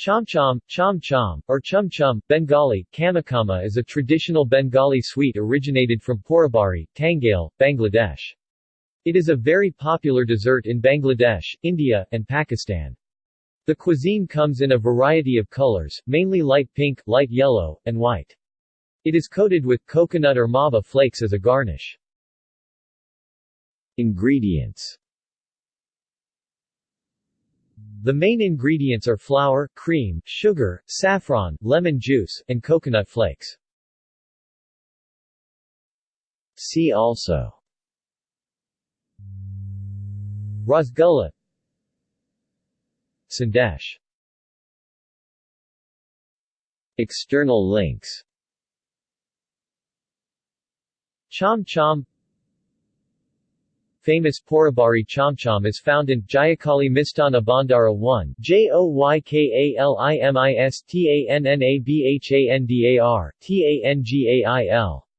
Chomchom, chom chom, or chum chum, Bengali, kamakama is a traditional Bengali sweet originated from Porabari, Tangail, Bangladesh. It is a very popular dessert in Bangladesh, India, and Pakistan. The cuisine comes in a variety of colors, mainly light pink, light yellow, and white. It is coated with coconut or mava flakes as a garnish. Ingredients the main ingredients are flour, cream, sugar, saffron, lemon juice, and coconut flakes. See also. Rasgulla Sandesh. External links. Chom Chom famous Porabari Chomchom is found in Jayakali Mistana Bandara 1 Joykalimistanabhandar, Tangail